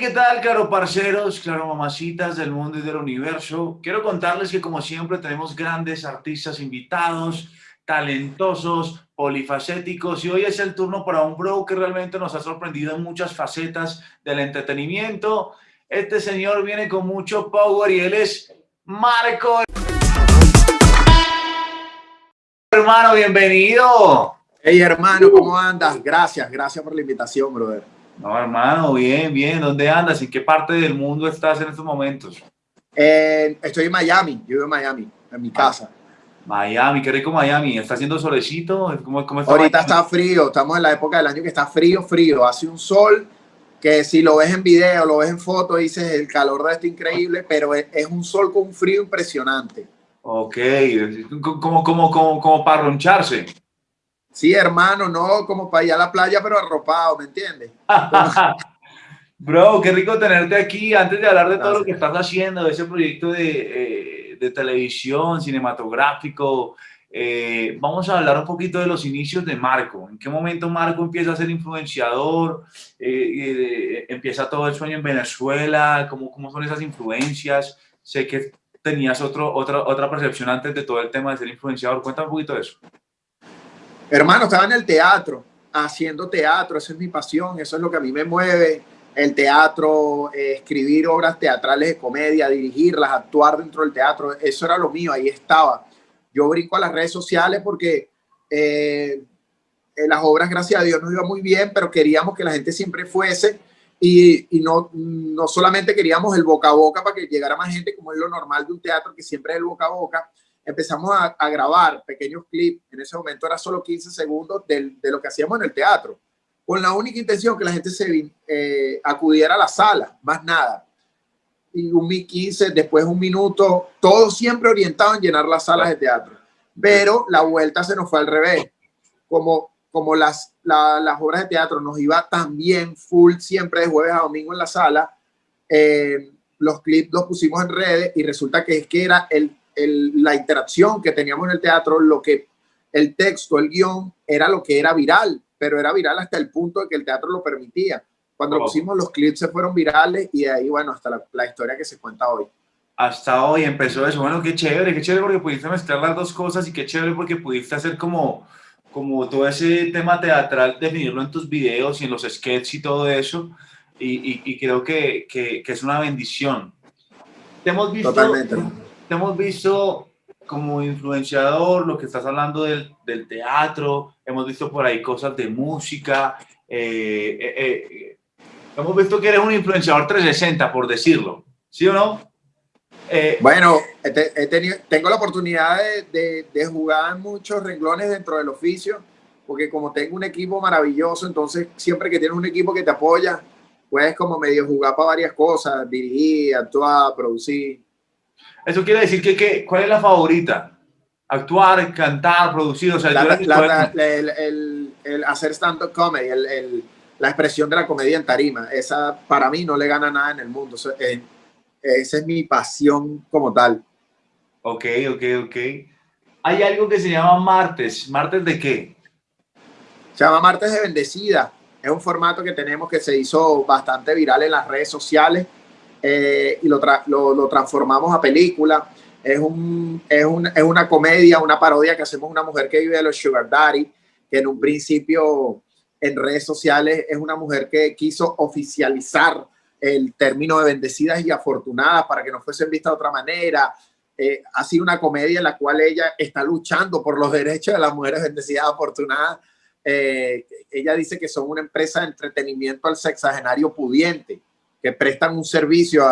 ¿qué tal, claro parceros, claro mamacitas del mundo y del universo? Quiero contarles que como siempre tenemos grandes artistas invitados, talentosos, polifacéticos y hoy es el turno para un bro que realmente nos ha sorprendido en muchas facetas del entretenimiento. Este señor viene con mucho power y él es Marco. Hermano, bienvenido. Hey hermano, ¿cómo andas? Gracias, gracias por la invitación, brother. No, hermano, bien, bien. ¿Dónde andas? ¿En qué parte del mundo estás en estos momentos? Eh, estoy en Miami, yo vivo en Miami, en mi ah, casa. Miami, qué rico Miami. ¿Está haciendo solecito? ¿Cómo, cómo está Ahorita está frío, estamos en la época del año que está frío, frío. Hace un sol que si lo ves en video, lo ves en foto, dices el calor de esto increíble, pero es, un sol con un frío impresionante. Ok, como, como, como, como para roncharse. Sí, hermano, no como para ir a la playa, pero arropado, ¿me entiendes? Bro, qué rico tenerte aquí. Antes de hablar de todo lo que estás haciendo, de ese proyecto de, eh, televisión, cinematográfico, eh, vamos a hablar un poquito de los inicios de Marco. ¿En qué momento Marco empieza a ser influenciador? Eh, ¿Empieza todo el sueño en Venezuela? ¿Cómo, ¿Cómo son esas influencias? Sé que tenías otro, otra, otra percepción antes de todo el tema de ser influenciador. Cuéntame un poquito de eso. Hermano, estaba en el teatro, haciendo teatro, esa es mi pasión, eso es lo que a mí me mueve, el teatro, eh, escribir obras teatrales de comedia, dirigirlas, actuar dentro del teatro, eso era lo mío, ahí estaba. Yo brinco a las redes sociales porque eh, las obras, gracias a Dios, nos iba muy bien, pero queríamos que la gente siempre fuese y, y, no, no solamente queríamos el boca a boca para que llegara más gente, como es lo normal de un teatro, que siempre es el boca a boca, empezamos a, grabar pequeños clips, en ese momento era solo 15 segundos de, lo que hacíamos en el teatro, con la única intención que la gente se eh, acudiera a la sala, más nada. Y un 15, después un minuto, todo siempre orientado en llenar las salas de teatro. Pero la vuelta se nos fue al revés. Como, como las, las obras de teatro nos iba también full siempre de jueves a domingo en la sala, eh, los clips los pusimos en redes y resulta que es que era el la interacción que teníamos en el teatro, lo que el texto, el guion, era lo que era viral, pero era viral hasta el punto de que el teatro lo permitía. Cuando pusimos los clips se fueron virales y de ahí, bueno, hasta la, historia que se cuenta hoy. Hasta hoy empezó eso. Bueno, qué chévere, qué chévere porque pudiste mezclar las dos cosas y qué chévere porque pudiste hacer como, como todo ese tema teatral, definirlo en tus videos y en los sketches y todo eso. Y, y, creo que, que, que, es una bendición. Te hemos visto, Totalmente te hemos visto como influenciador, lo que estás hablando del, del teatro, hemos visto por ahí cosas de música, eh, eh, eh, hemos visto que eres un influenciador 360, por decirlo, ¿sí o no? bueno, he tenido, tengo la oportunidad de, de, jugar muchos renglones dentro del oficio, porque como tengo un equipo maravilloso, entonces siempre que tienes un equipo que te apoya, puedes como medio jugar para varias cosas, dirigir, actuar, producir. Eso quiere decir que, ¿cuál es la favorita? Actuar, cantar, producir, o sea, el, hacer stand-up comedy, la expresión de la comedia en tarima, esa para mí no le gana nada en el mundo. Eh, esa es mi pasión como tal. Ok, ok, ok. Hay algo que se llama martes. ¿Martes de qué? Se llama Martes de Bendecida. Es un formato que tenemos que se hizo bastante viral en las redes sociales eh, y lo, lo, transformamos a película. Es, un, es, un, es, una comedia, una parodia que hacemos una mujer que vive de los Sugar Daddy, que en un principio en redes sociales es una mujer que quiso oficializar el término de bendecidas y afortunadas para que no fuesen vistas de otra manera. Eh, ha sido una comedia en la cual ella está luchando por los derechos de las mujeres bendecidas y afortunadas. Eh, ella dice que son una empresa de entretenimiento al sexagenario pudiente que prestan un servicio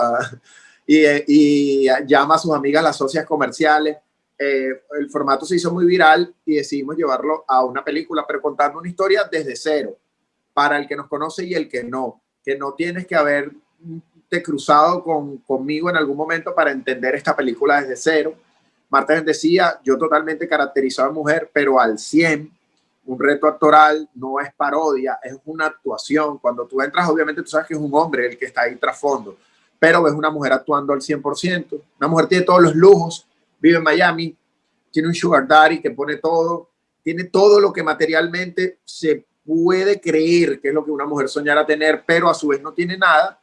y, llama a sus amigas las socias comerciales. Eh, el formato se hizo muy viral y decidimos llevarlo a una película, pero contando una historia desde cero, para el que nos conoce y el que no, que no tienes que haberte cruzado con, conmigo en algún momento para entender esta película desde cero. Marta decía, yo totalmente caracterizado a mujer, pero al 100, un reto actoral no es parodia, es una actuación. Cuando tú entras, obviamente tú sabes que es un hombre el que está ahí trasfondo, pero ves una mujer actuando al 100%. Una mujer tiene todos los lujos, vive en Miami, tiene un sugar daddy que pone todo, tiene todo lo que materialmente se puede creer que es lo que una mujer soñara tener, pero a su vez no tiene nada,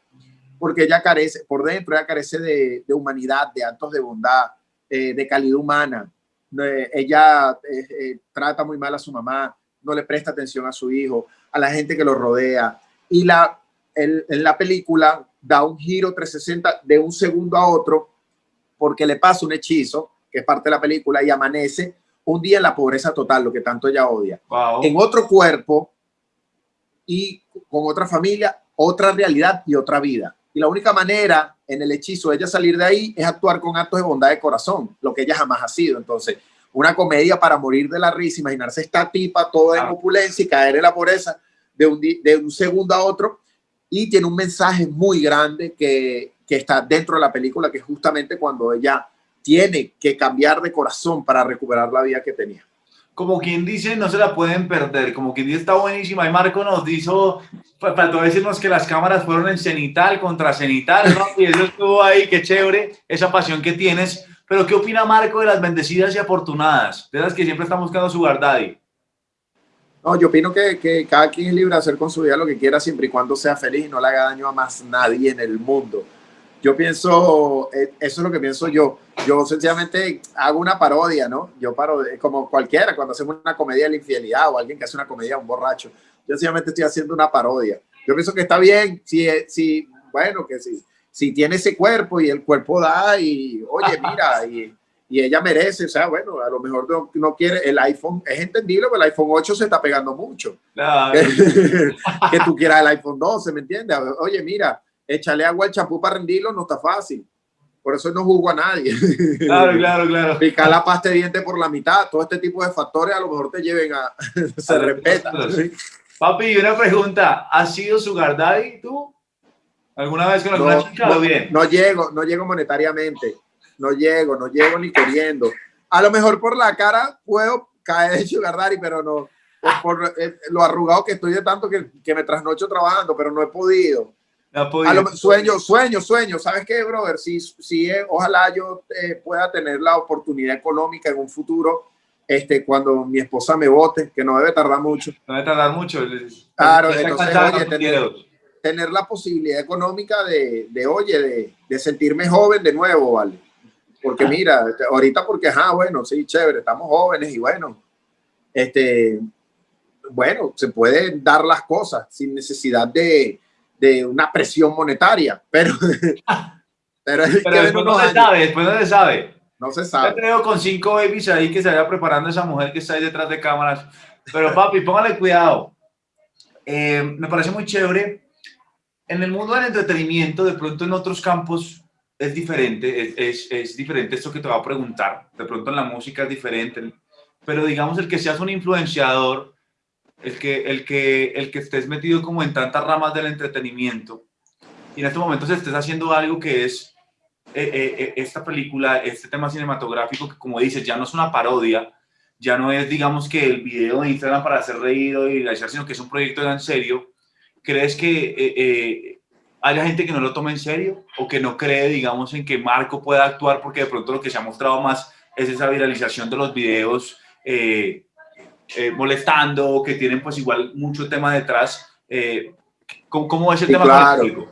porque ella carece, por dentro ella carece de, humanidad, de actos de bondad, eh, de calidad humana. Eh, ella eh, trata muy mal a su mamá, no le presta atención a su hijo, a la gente que lo rodea. Y la, en la película da un giro 360 de un segundo a otro porque le pasa un hechizo, que es parte de la película, y amanece un día en la pobreza total, lo que tanto ella odia. En otro cuerpo y con otra familia, otra realidad y otra vida. Y la única manera en el hechizo de ella salir de ahí es actuar con actos de bondad de corazón, lo que ella jamás ha sido. Entonces, una comedia para morir de la risa, imaginarse esta tipa toda en opulencia y caer en la pobreza de un, de un segundo a otro. Y tiene un mensaje muy grande que, que está dentro de la película, que es justamente cuando ella tiene que cambiar de corazón para recuperar la vida que tenía. Como quien dice, no se la pueden perder. Como quien dice, está buenísima. Y Marco nos dijo, faltó decirnos que las cámaras fueron en cenital contra cenital. Y eso estuvo ahí, qué chévere, esa pasión que tienes. Pero, ¿qué opina Marco de las bendecidas y afortunadas? De las que siempre están buscando su daddy. No, yo opino que, que, cada quien es libre de hacer con su vida lo que quiera siempre y cuando sea feliz y no le haga daño a más nadie en el mundo. Yo pienso, eh, eso es lo que pienso yo. Yo sencillamente hago una parodia, ¿no? Yo paro, como cualquiera, cuando hacemos una comedia de la infidelidad o alguien que hace una comedia, un borracho, yo sencillamente estoy haciendo una parodia. Yo pienso que está bien, si, si bueno, que si, si tiene ese cuerpo y el cuerpo da y, oye, mira, y, y ella merece, o sea, bueno, a lo mejor no, no, quiere, el iPhone, es entendible, pero el iPhone 8 se está pegando mucho. que tú quieras el iPhone 12, ¿me entiendes? Oye, mira, echarle agua al champú para rendirlo no está fácil. Por eso no juzgo a nadie. Claro, claro, claro. Picar la pasta de diente por la mitad, todo este tipo de factores a lo mejor te lleven a... se respeta. Papi, una pregunta. ¿Has sido sugar daddy tú? ¿Alguna vez con alguna no, chica? No, bien? no llego, no llego monetariamente. No llego, no llego ni queriendo. A lo mejor por la cara puedo caer en sugar daddy, pero no. Por, eh, lo arrugado que estoy de tanto que, que me trasnocho trabajando, pero no he podido sueño, sueño, sueño. ¿Sabes qué, brother? Si, si eh, ojalá yo eh, pueda tener la oportunidad económica en un futuro, este, cuando mi esposa me vote, que no debe tardar mucho. No debe tardar mucho. Claro, entonces, oye, tener, tener, la posibilidad económica de, de oye, de, de, sentirme joven de nuevo, ¿vale? Porque ah. mira, ahorita porque, ajá, bueno, sí, chévere, estamos jóvenes y bueno, este, bueno, se pueden dar las cosas sin necesidad de, de una presión monetaria, pero, pero, después no se sabe, después no se sabe. No se sabe. Yo con cinco babies ahí que se vaya preparando esa mujer que está ahí detrás de cámaras. Pero papi, póngale cuidado. Eh, me parece muy chévere. En el mundo del entretenimiento, de pronto en otros campos es diferente, es, es, es diferente esto que te va a preguntar. De pronto en la música es diferente, pero digamos el que seas un influenciador el que, el, que, el que estés metido como en tantas ramas del entretenimiento y en este momento se estés haciendo algo que es eh, eh, eh, esta película, este tema cinematográfico que como dices, ya no es una parodia, ya no es digamos que el video de Instagram para hacer reído y realizar, sino que es un proyecto en serio, ¿crees que haya gente que no lo tome en serio o que no cree digamos en que Marco pueda actuar porque de pronto lo que se ha mostrado más es esa viralización de los videos eh, molestando, que tienen pues igual mucho tema detrás. Eh, ¿cómo, ¿cómo, es el tema claro.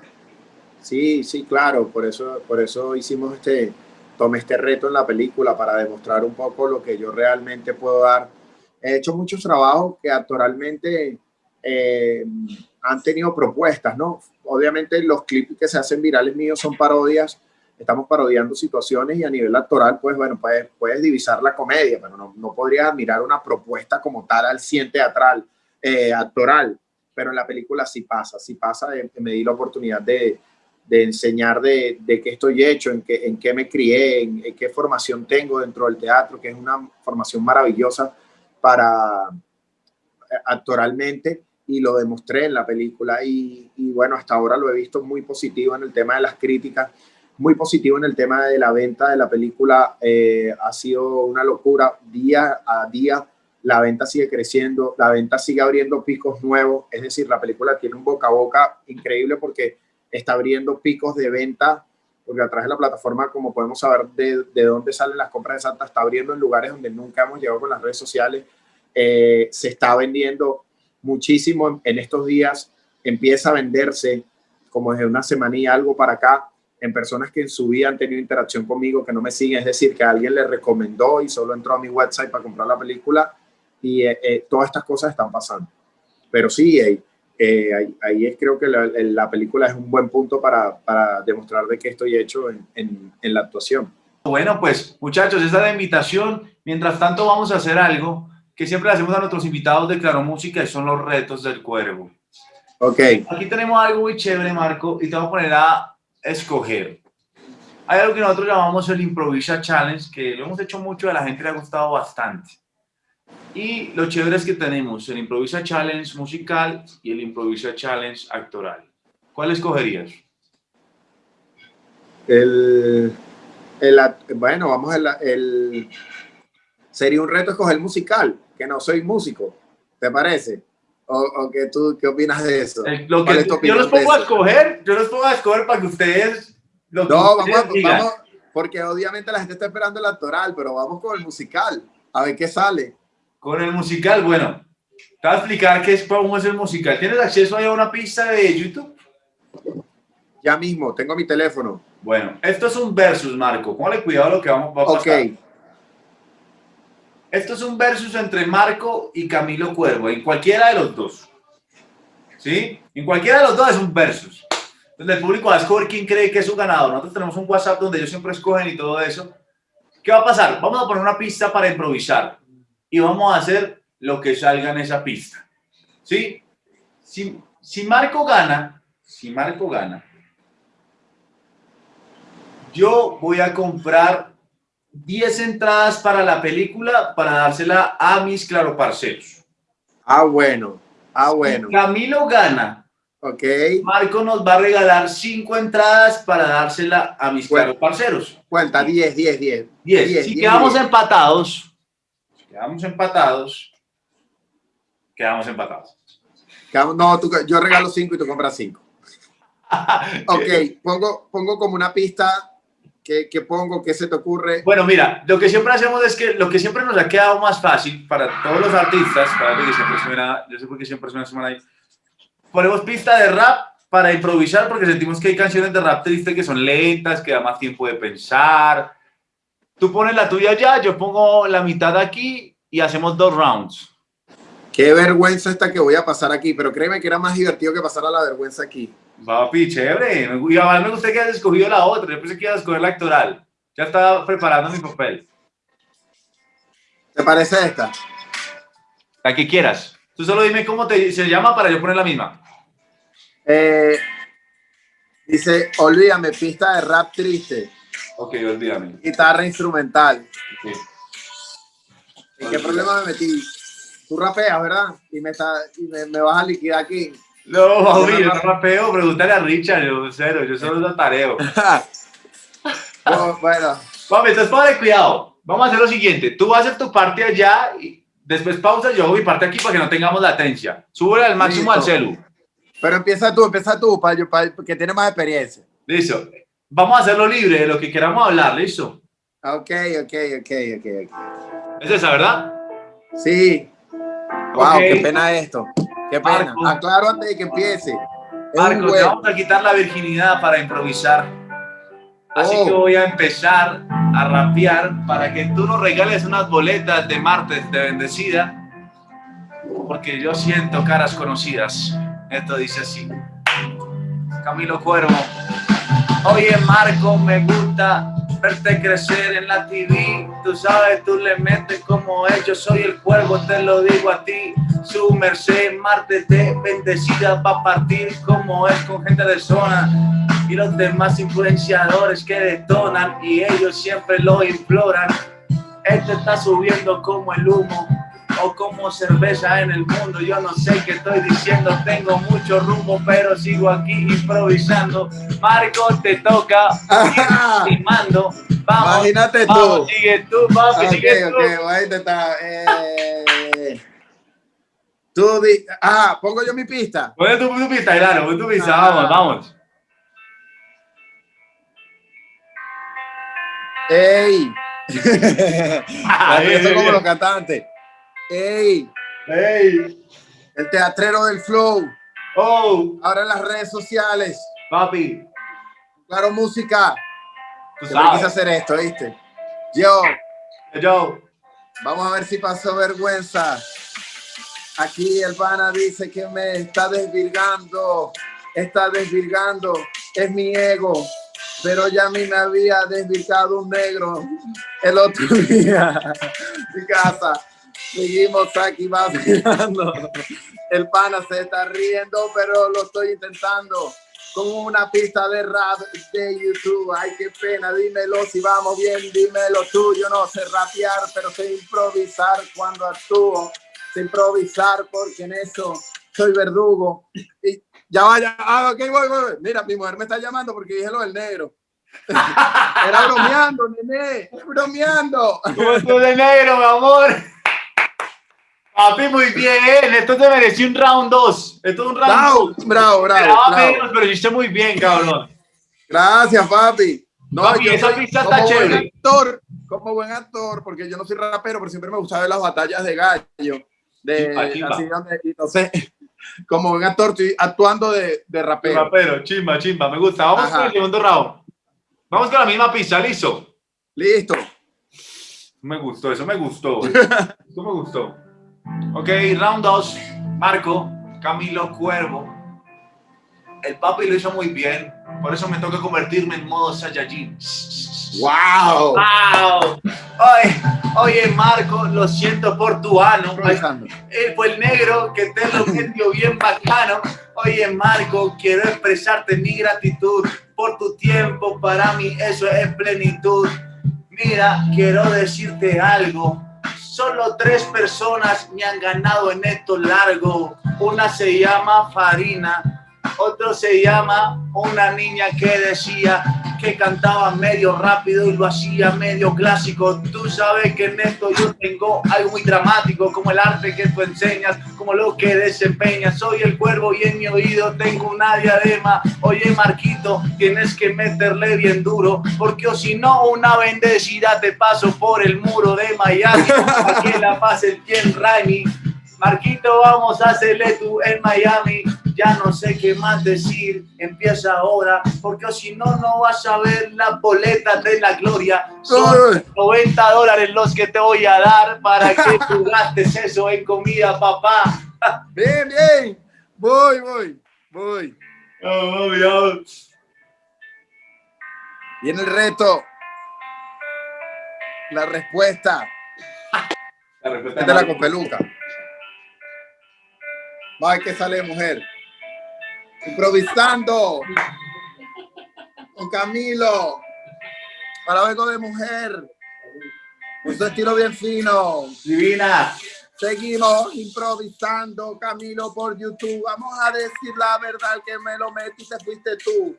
Sí, sí, claro, por eso, por eso hicimos este, tomé este reto en la película para demostrar un poco lo que yo realmente puedo dar. He hecho muchos trabajos que actualmente eh, han tenido propuestas, ¿no? Obviamente los clips que se hacen virales míos son parodias estamos parodiando situaciones y a nivel actoral, pues bueno, puedes, puedes divisar la comedia, pero no, no podrías admirar una propuesta como tal al 100 teatral, eh, actoral, pero en la película sí pasa, sí pasa, me di la oportunidad de, de enseñar de, qué estoy hecho, en qué, en qué me crié, en, qué formación tengo dentro del teatro, que es una formación maravillosa para eh, actoralmente y lo demostré en la película. Y, y, bueno, hasta ahora lo he visto muy positivo en el tema de las críticas muy positivo en el tema de la venta de la película. Eh, ha sido una locura día a día. la venta sigue creciendo, la venta sigue abriendo picos nuevos, es decir, la película tiene un boca a boca increíble porque está abriendo picos de venta, porque a través de la plataforma, como podemos saber de, de dónde salen las compras de Santa, está abriendo en lugares donde nunca hemos llegado con las redes sociales, eh, se está vendiendo muchísimo en, estos días, empieza a venderse como desde una semana y algo para acá, en personas que en su vida han tenido interacción conmigo, que no me siguen, es decir, que alguien le recomendó y solo entró a mi website para comprar la película y eh, eh, todas estas cosas están pasando. Pero sí, eh, ahí, ahí, es creo que la, la, película es un buen punto para, para demostrar de qué estoy hecho en, en, en, la actuación. Bueno, pues muchachos, esa es la invitación. Mientras tanto vamos a hacer algo que siempre hacemos a nuestros invitados de Claro Música y son los retos del cuervo. Ok. Aquí tenemos algo muy chévere, Marco, y te voy a poner a escoger. Hay algo que nosotros llamamos el Improvisa Challenge, que lo hemos hecho mucho, a la gente le ha gustado bastante. Y lo chévere es que tenemos el Improvisa Challenge musical y el Improvisa Challenge actoral. ¿Cuál escogerías? El, el bueno, vamos el, el, sería un reto escoger musical, que no soy músico, ¿te parece? ¿O, o que tú qué opinas de eso? Eh, lo que, yo los pongo a escoger, yo los pongo a escoger para que ustedes... Lo que no, ustedes vamos, vamos, porque obviamente la gente está esperando el actoral, pero vamos con el musical, a ver qué sale. Con el musical, bueno, te voy a explicar qué es, cómo es el musical. ¿Tienes acceso ahí a una pista de YouTube? Ya mismo, tengo mi teléfono. Bueno, esto es un versus, Marco. Póngale cuidado a lo que vamos a pasar. Ok. Esto es un versus entre Marco y Camilo Cuervo, en cualquiera de los dos. ¿Sí? En cualquiera de los dos es un versus. Entonces el público va a escoger quién cree que es su ganador. Nosotros tenemos un WhatsApp donde ellos siempre escogen y todo eso. ¿Qué va a pasar? Vamos a poner una pista para improvisar y vamos a hacer lo que salga en esa pista. ¿Sí? Si, si Marco gana, si Marco gana, yo voy a comprar 10 entradas para la película para dársela a mis claro parceros. Ah, bueno. Ah, bueno. Si Camilo gana. Ok. Marco nos va a regalar 5 entradas para dársela a mis claro parceros. Cuenta, 10, 10, 10. 10. Si quedamos empatados, quedamos empatados, quedamos empatados. No, tú, yo regalo cinco y tú compras cinco. ok, pongo, pongo como una pista. ¿Qué, ¿Qué, pongo? ¿Qué se te ocurre? Bueno, mira, lo que siempre hacemos es que lo que siempre nos ha quedado más fácil para todos los artistas, para que siempre suena, yo sé por qué siempre suena, suena ahí, ponemos pista de rap para improvisar porque sentimos que hay canciones de rap triste que son lentas, que da más tiempo de pensar, Tú pones la tuya ya, yo pongo la mitad aquí y hacemos dos rounds. Qué vergüenza esta que voy a pasar aquí, pero créeme que era más divertido que pasar a la vergüenza aquí. Papi, chévere. Y además me gusta que hayas escogido la otra. Yo pensé que ibas a escoger la actoral. Ya estaba preparando mi papel. ¿Te parece esta? La que quieras. Tú solo dime cómo te, se llama para yo poner la misma. Eh, dice, olvídame, pista de rap triste. Ok, olvídame. Guitarra instrumental. ¿En qué problema me metí? Tú rapeas, ¿verdad? Y me, está, y me, vas a liquidar aquí. No, Bobby, yo no rapeo, pregúntale a Richard, yo cero, yo solo lo tareo. bueno, bueno. Papi, entonces ponle cuidado. Vamos a hacer lo siguiente. Tú vas a hacer tu parte allá y después pausa, yo hago mi parte aquí para que no tengamos latencia. Súbele al máximo al celu. Pero empieza tú, empieza tú, para, para, que tiene más experiencia. Listo. Vamos a hacerlo libre de lo que queramos hablar, ¿listo? Ok, ok, ok, ok. ¿Es esa, verdad? Sí. Wow, qué pena esto. Qué pena. Aclaro antes de que empiece. Marco, te vamos a quitar la virginidad para improvisar. Así que oh. voy a empezar a rapear para que tú nos regales unas boletas de martes de bendecida. Porque yo siento caras conocidas. Esto dice así. Camilo Cuervo. Oye Marco, me gusta verte crecer en la TV. Tú sabes, tú le metes como es. Yo soy el cuervo, te lo digo a ti. Su merced, martes de bendecida va a partir como es con gente de zona. Y los demás influenciadores que detonan y ellos siempre lo imploran. Este está subiendo como el humo o como cerveza en el mundo. Yo no sé qué estoy diciendo, tengo mucho rumbo, pero sigo aquí improvisando. Marco, te toca. Y mando. Vamos, Imagínate vamos, tú. Sigue tú, papi, okay, sigue tú. Eh... Tú di ah, pongo yo mi pista. Pon tu, tu pista, claro, pon tu pista, ah. vamos, vamos. ¡Ey! Eso como los cantantes. ¡Ey! ¡Ey! El teatrero del flow. ¡Oh! Ahora en las redes sociales. Papi. Claro, música. Tú sabes. hacer esto, ¿viste? Yo. Yo. Vamos a ver si pasó vergüenza. Aquí el pana dice que me está desvirgando. Está desvirgando. Es mi ego pero ya a mí me había desvirgado un negro el otro día mi casa. Seguimos aquí vacilando. El pana se está riendo, pero lo estoy intentando con una pista de rap de YouTube. Ay, qué pena, dímelo si vamos bien, dímelo tú. Yo no sé rapear, pero sé improvisar cuando actúo. Sé improvisar porque en eso soy verdugo. Y ya vaya, ah, ok, voy, voy. Mira, mi mujer me está llamando porque dije lo del negro. Era bromeando, nene, bromeando. ¿Cómo de negro, mi amor? Papi, muy bien. Esto te mereció un round 2. Esto es un round Bravo, bravo, bravo. bravo. pero hiciste muy bien, cabrón. Gracias, papi. No, papi, esa pista está chévere. Actor, como buen actor, porque yo no soy rapero, pero siempre me gusta ver las batallas de gallo. De, Así, donde, no sé, como buen actor, estoy actuando de, de rapero. rapero, chimba, chimba, me gusta. Vamos con el segundo round. Vamos con la misma pista, ¿listo? Listo. Me gustó, eso me gustó. eso me gustó. Ok, round 2. Marco, Camilo Cuervo. El papi lo hizo muy bien. Por eso me toca convertirme en modo Saiyajin. ¡Wow! ¡Wow! Oye, oye, Marco, lo siento por tu ano. Él fue el negro que te lo metió bien bacano. Oye, Marco, quiero expresarte mi gratitud por tu tiempo. Para mí eso es plenitud. Mira, quiero decirte algo. Solo tres personas me han ganado en esto largo. Una se llama Farina, otro se llama una niña que decía que cantaba medio rápido y lo hacía medio clásico. Tú sabes que en esto yo tengo algo muy dramático, como el arte que tú enseñas, como lo que desempeñas. Soy el cuervo y en mi oído tengo una diadema. Oye, Marquito, tienes que meterle bien duro, porque o si no, una bendecida te paso por el muro de Miami. que la paz el bien Raimi. Marquito, vamos a hacerle tú en Miami ya no sé qué más decir, empieza ahora, porque si no, no vas a ver la boleta de la gloria. Son 90 dólares los que te voy a dar para que tú gastes eso en comida, papá. Bien, bien, voy, voy, voy. Oh, Dios. Viene el reto. La respuesta. La respuesta es de la copeluca. Va, que sale mujer improvisando con Camilo para algo de mujer. Un estilo bien fino. Divina. Seguimos improvisando, Camilo, por YouTube. Vamos a decir la verdad que me lo metiste, fuiste tú.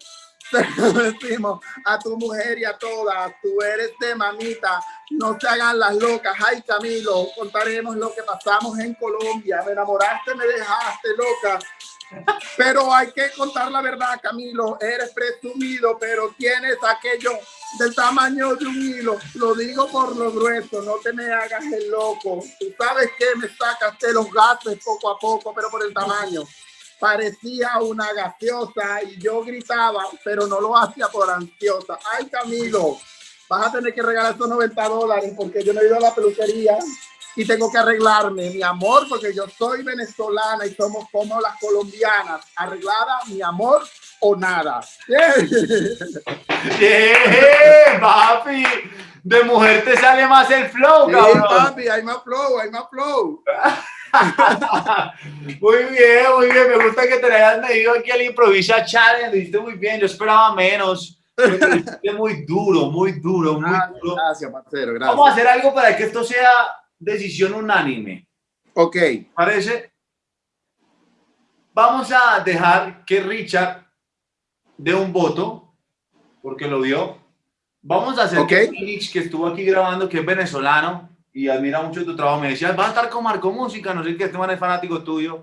Decimos a tu mujer y a todas, tú eres de mamita, no se hagan las locas. Ay, Camilo, contaremos lo que pasamos en Colombia. Me enamoraste, me dejaste loca. Pero hay que contar la verdad, Camilo. Eres presumido, pero tienes aquello del tamaño de un hilo. Lo digo por lo grueso, no te me hagas el loco. Tú sabes que me sacaste los gases poco a poco, pero por el tamaño. Parecía una gaseosa y yo gritaba, pero no lo hacía por ansiosa. Ay, Camilo, vas a tener que regalar esos 90 dólares porque yo no he ido a la peluquería y tengo que arreglarme, mi amor, porque yo soy venezolana y somos como las colombianas. Arreglada, mi amor o nada. Yeah. papi. De mujer te sale más el flow, cabrón. papi, hay más flow, hay más flow. muy bien, muy bien. Me gusta que te hayas medido aquí al Improvisa Challenge. Lo hiciste muy bien. Yo esperaba menos. Pero muy duro, muy duro, muy duro. Gracias, parcero. Gracias. Vamos a hacer algo para que esto sea decisión unánime. Ok. ¿Parece? Vamos a dejar que Richard dé un voto, porque lo dio. Vamos a hacer que Felix, que estuvo aquí grabando, que es venezolano, y admira mucho tu trabajo. Me decía, va a estar con Marco Música, no sé qué, este man es fanático tuyo.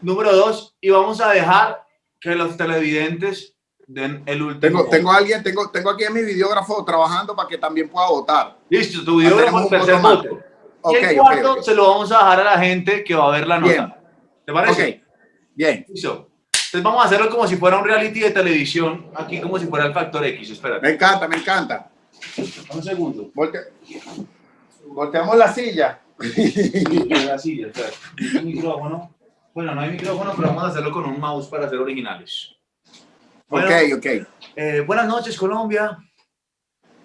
Número dos, y vamos a dejar que los televidentes den el último. Tengo, tengo alguien, tengo, tengo aquí a mi videógrafo trabajando para que también pueda votar. Listo, tu videógrafo el tercer voto. Okay, y el cuarto okay, se lo vamos a dejar a la gente que va a ver la nota. Bien. ¿Te parece? Bien. Listo. Entonces vamos a hacerlo como si fuera un reality de televisión, aquí como si fuera el Factor X, espérate. Me encanta, me encanta. Un segundo. Volte... Volteamos la silla. la silla, espérate. ¿Un micrófono? Bueno, no hay micrófono, pero vamos a hacerlo con un mouse para ser originales. Bueno, ok, ok. Eh, buenas noches, Colombia.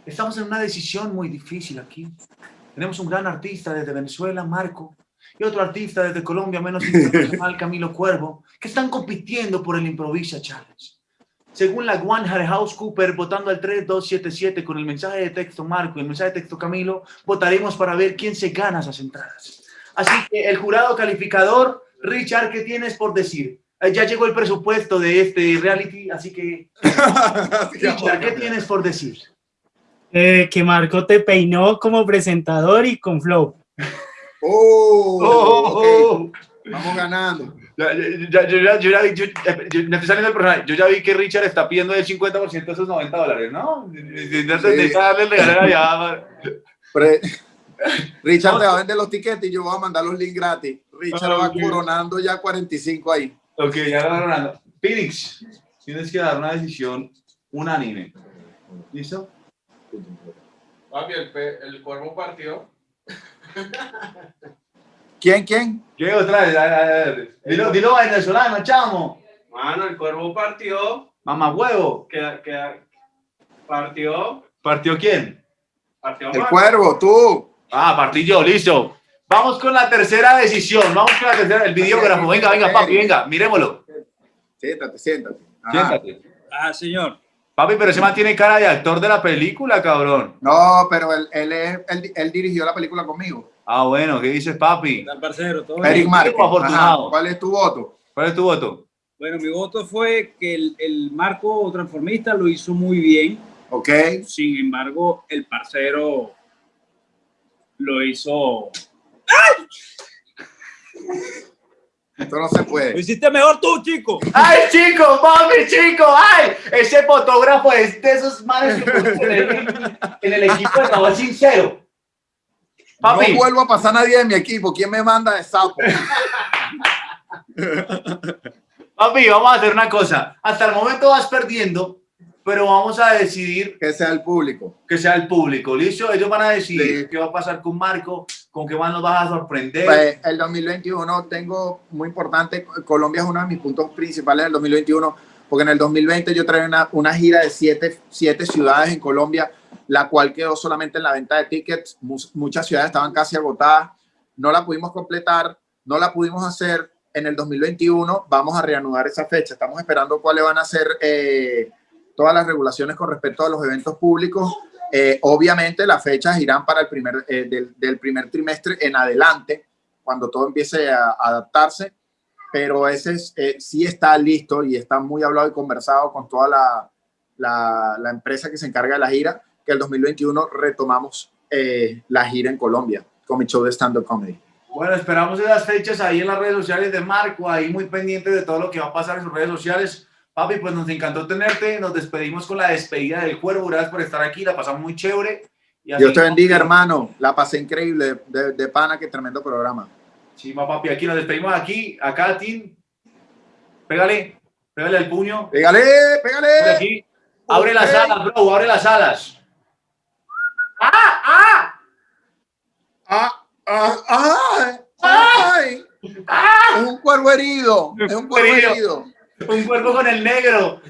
Estamos en una decisión muy difícil aquí. Tenemos un gran artista desde Venezuela, Marco, y otro artista desde Colombia, menos internacional, Camilo Cuervo, que están compitiendo por el Improvisa Challenge. Según la One House Cooper, votando al 3277 con el mensaje de texto Marco y el mensaje de texto Camilo, votaremos para ver quién se gana esas entradas. Así que el jurado calificador, Richard, ¿qué tienes por decir? Eh, ya llegó el presupuesto de este reality, así que... Richard, ¿qué tienes por decir? Eh, que Marco te peinó como presentador y con flow. Oh, oh okay. Vamos ganando. Ya, yo, ya, yo, ya vi, yo, me estoy saliendo del programa. Yo ya vi que Richard está pidiendo el 50% de esos 90 dólares, ¿no? Sí. darle el regalo allá. Richard te va a vender los tiquetes y yo voy a mandar los links gratis. Richard okay. va coronando ya 45 ahí. Ok, ya va coronando. Phoenix, tienes que dar una decisión unánime. ¿Listo? Papi, el, el cuervo partió. ¿Quién, quién? ¿Qué otra vez? Dilo, dilo venezolano, chamo. Mano, el cuervo partió. Mamá huevo. Que, que partió. ¿Partió quién? Partió el cuervo, tú. Ah, partí yo, listo. Vamos con la tercera decisión. Vamos con la tercera, el videógrafo. Venga, venga, papi, venga, miremoslo. Siéntate, siéntate. Siéntate. Ah, señor. Papi, pero ese man tiene cara de actor de la película, cabrón. No, pero él, él, es, él, él dirigió la película conmigo. Ah, bueno, ¿qué dices, papi? Parcero, todo Eric Márquez. ¿Cuál es tu voto? ¿Cuál es tu voto? Bueno, mi voto fue que el, el marco transformista lo hizo muy bien. Ok. Sin embargo, el parcero lo hizo... ¡Ay! Esto no se puede. Lo hiciste mejor tú, chico. ¡Ay, chico! ¡Mami, chico! ¡Ay! Ese fotógrafo es de esos manes que en el, en el equipo de Sincero. Papi. No vuelvo a pasar a nadie de mi equipo. ¿Quién me manda de sapo? Papi, vamos a hacer una cosa. Hasta el momento vas perdiendo, pero vamos a decidir... Que sea el público. Que sea el público, ¿listo? Ellos van a decidir sí. qué va a pasar con Marco, con qué más nos vas a sorprender. Pues el 2021 tengo muy importante, Colombia es uno de mis puntos principales del 2021, porque en el 2020 yo traía una, una gira de siete, siete ciudades en Colombia, la cual quedó solamente en la venta de tickets. Muchas ciudades estaban casi agotadas. No la pudimos completar, no la pudimos hacer en el 2021. Vamos a reanudar esa fecha. Estamos esperando cuáles van a ser eh, todas las regulaciones con respecto a los eventos públicos. Eh, obviamente las fechas irán para el primer, eh, del, primer trimestre en adelante, cuando todo empiece a, adaptarse, pero ese es, eh, sí está listo y está muy hablado y conversado con toda la, la empresa que se encarga de la gira que el 2021 retomamos eh, la gira en Colombia con mi show de stand-up comedy. Bueno, esperamos esas fechas ahí en las redes sociales de Marco, ahí muy pendiente de todo lo que va a pasar en sus redes sociales. Papi, pues nos encantó tenerte, nos despedimos con la despedida del cuervo, gracias por estar aquí, la pasamos muy chévere. Y Dios te bendiga, hermano, la pasé increíble, de, de pana, qué tremendo programa. Sí, papi, aquí nos despedimos aquí, acá, Tim, pégale, pégale al puño. Pégale, pégale. Aquí. Abre okay. las alas, bro, abre las alas. ¡Ah! ¡Ah! ¡Ah! ¡Ah! ¡Ah! ¡Ay! ¡Ah! Es un cuervo herido. Es un cuervo herido. Un cuervo con el negro.